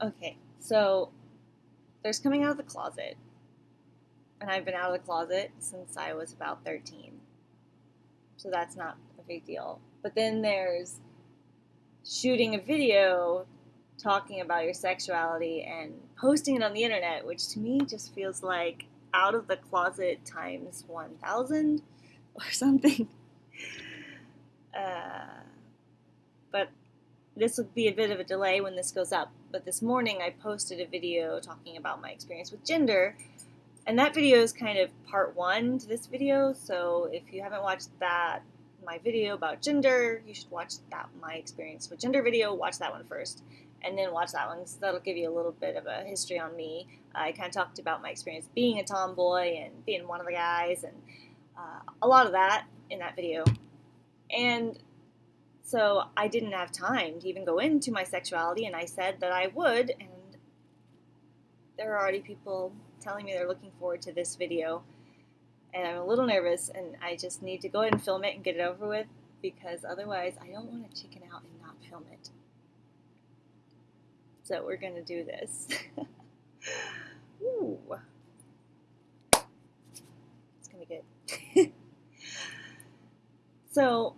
Okay, so there's coming out of the closet. And I've been out of the closet since I was about 13. So that's not a big deal. But then there's shooting a video talking about your sexuality and posting it on the internet, which to me just feels like out of the closet times 1000 or something. Uh, but this will be a bit of a delay when this goes up. But this morning I posted a video talking about my experience with gender. And that video is kind of part one to this video. So if you haven't watched that, my video about gender, you should watch that my experience with gender video. Watch that one first and then watch that one. So that'll give you a little bit of a history on me. I kind of talked about my experience being a tomboy and being one of the guys, and uh, a lot of that in that video. And so I didn't have time to even go into my sexuality, and I said that I would, and there are already people telling me they're looking forward to this video. And I'm a little nervous, and I just need to go ahead and film it and get it over with because otherwise I don't want to chicken out and not film it. So we're going to do this. Ooh. It's going to be good. so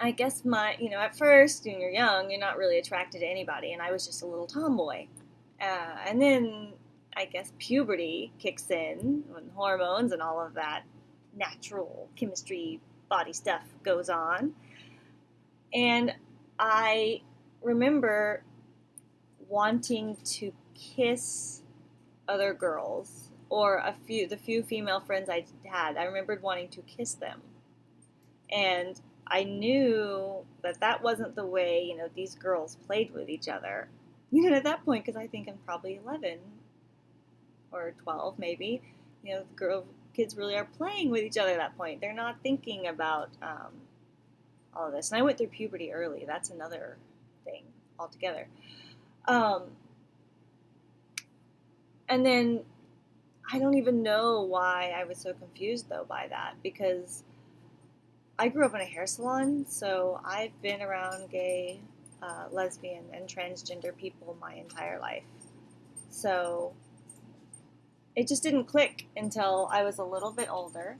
I guess my, you know, at first, when you're young, you're not really attracted to anybody, and I was just a little tomboy. Uh, and then I guess puberty kicks in, when hormones and all of that natural chemistry body stuff goes on. And I remember wanting to kiss other girls or a few the few female friends I had. I remembered wanting to kiss them. And I knew that that wasn't the way, you know, these girls played with each other. You know, at that point, because I think I'm probably 11 or 12, maybe, you know, the girl kids really are playing with each other at that point. They're not thinking about um, all of this. And I went through puberty early. That's another thing altogether. Um, and then I don't even know why I was so confused though by that because I grew up in a hair salon, so I've been around gay, uh, lesbian, and transgender people my entire life. So it just didn't click until I was a little bit older.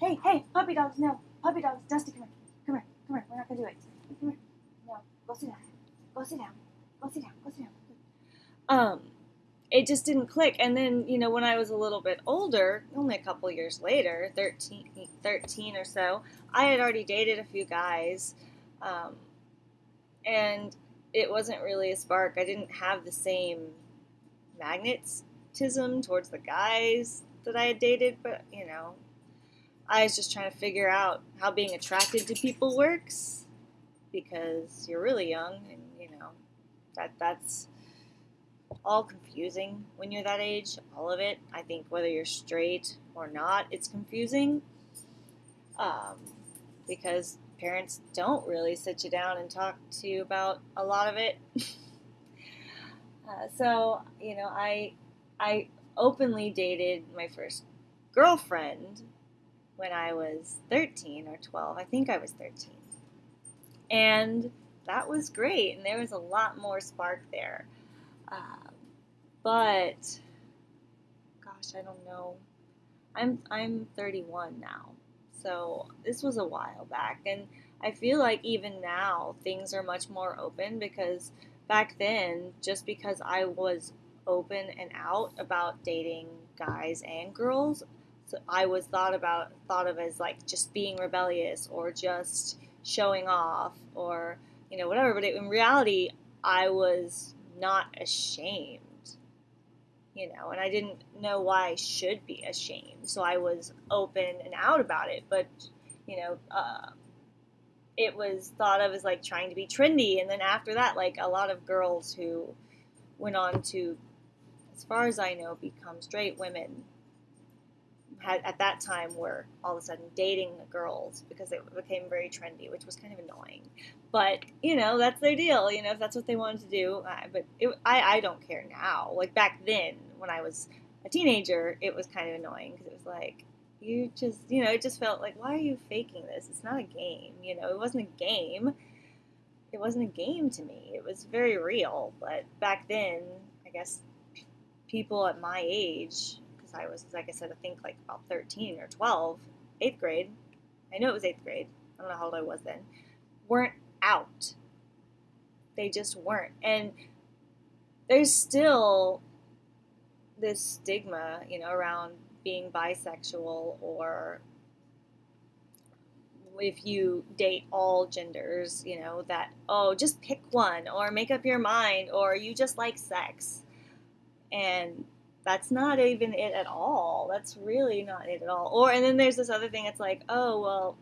Hey, hey, puppy dogs, no, puppy dogs, Dusty, come here, come here, come here, we're not gonna do it. Come here, no, go sit down, go sit down. Go sit down. Go sit down. Um, it just didn't click. And then, you know, when I was a little bit older, only a couple years later, 13, 13 or so, I had already dated a few guys. Um, and it wasn't really a spark. I didn't have the same magnetism towards the guys that I had dated, but, you know, I was just trying to figure out how being attracted to people works because you're really young and you know, that that's all confusing when you're that age. All of it. I think whether you're straight or not, it's confusing. Um, because parents don't really sit you down and talk to you about a lot of it. uh, so you know, I I openly dated my first girlfriend when I was 13 or 12. I think I was 13. And that was great, and there was a lot more spark there. Um, but gosh, I don't know. I'm I'm 31 now, so this was a while back, and I feel like even now things are much more open because back then, just because I was open and out about dating guys and girls, so I was thought about thought of as like just being rebellious or just showing off or you know, whatever. But in reality, I was not ashamed, you know, and I didn't know why I should be ashamed. So I was open and out about it. But, you know, uh, it was thought of as like trying to be trendy. And then after that, like a lot of girls who went on to, as far as I know, become straight women had at that time were all of a sudden dating girls because it became very trendy, which was kind of annoying. But you know that's their deal. You know if that's what they wanted to do. Uh, but it, I I don't care now. Like back then when I was a teenager, it was kind of annoying because it was like you just you know it just felt like why are you faking this? It's not a game. You know it wasn't a game. it wasn't a game to me. It was very real. But back then, I guess people at my age, I was, like I said, I think like about 13 or 12, eighth grade. I know it was eighth grade. I don't know how old I was then. Weren't out. They just weren't. And there's still this stigma, you know, around being bisexual or if you date all genders, you know, that, oh, just pick one or make up your mind or you just like sex. And that's not even it at all. That's really not it at all. Or, and then there's this other thing, it's like, oh, well,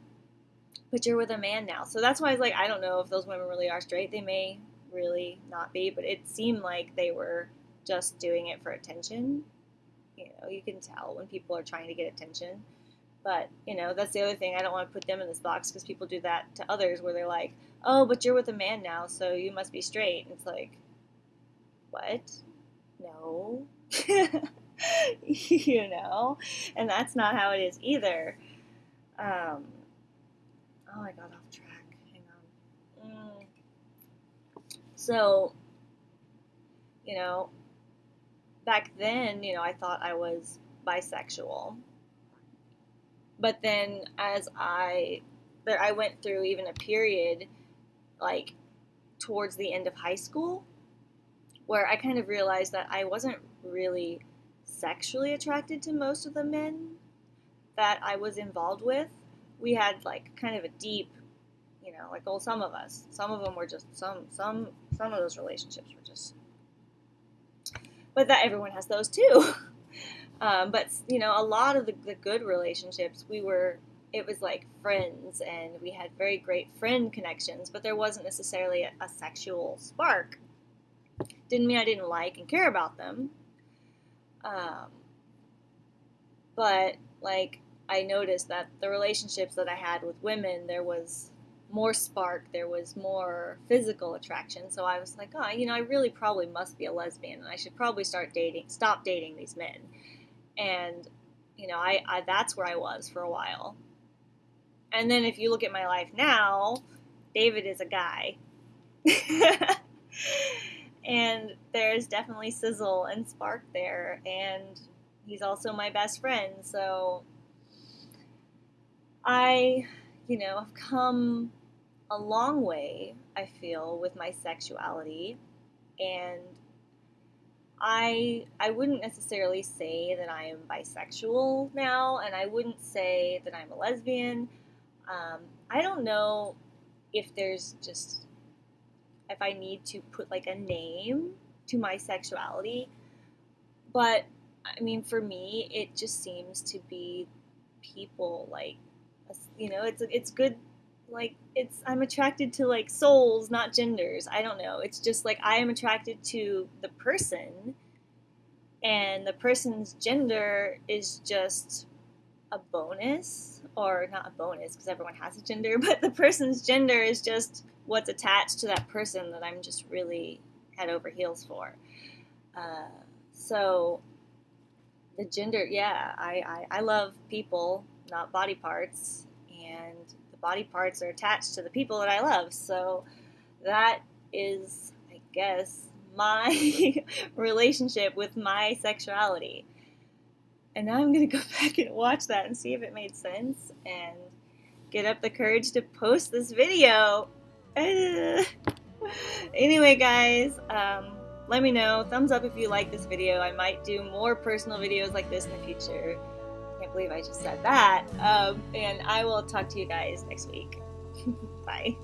but you're with a man now. So that's why I was like, I don't know if those women really are straight. They may really not be, but it seemed like they were just doing it for attention. You know, you can tell when people are trying to get attention. But, you know, that's the other thing. I don't want to put them in this box because people do that to others where they're like, oh, but you're with a man now, so you must be straight. And it's like, what? No. you know? And that's not how it is either. Um, oh, I got off track. Hang on. Mm. So, you know, back then, you know, I thought I was bisexual but then as I there I went through even a period like towards the end of high school where I kind of realized that I wasn't really sexually attracted to most of the men that I was involved with. We had like kind of a deep, you know, like well, some of us. Some of them were just some some some of those relationships were just but that everyone has those too. Um, but you know, a lot of the, the good relationships, we were it was like friends, and we had very great friend connections. But there wasn't necessarily a, a sexual spark. Didn't mean I didn't like and care about them. Um, but like I noticed that the relationships that I had with women, there was more spark, there was more physical attraction. So I was like, oh, you know, I really probably must be a lesbian, and I should probably start dating, stop dating these men and you know I, I that's where i was for a while and then if you look at my life now david is a guy and there's definitely sizzle and spark there. And he's also my best friend. So i you know have come a long way i feel with my sexuality. And I I wouldn't necessarily say that I am bisexual now, and I wouldn't say that I'm a lesbian. Um, I don't know if there's just if I need to put like a name to my sexuality, but I mean, for me, it just seems to be people like you know, it's it's good like it's I'm attracted to like souls, not genders. I don't know. It's just like I am attracted to the person and the person's gender is just a bonus or not a bonus because everyone has a gender, but the person's gender is just what's attached to that person that I'm just really head over heels for. Uh, so the gender, yeah, I, I, I love people, not body parts, and the body parts are attached to the people that I love. So that is, I guess, my relationship with my sexuality. And now I'm going to go back and watch that and see if it made sense and get up the courage to post this video. anyway, guys, um, let me know. Thumbs up if you like this video. I might do more personal videos like this in the future can't believe I just said that. Um, and I will talk to you guys next week. Bye.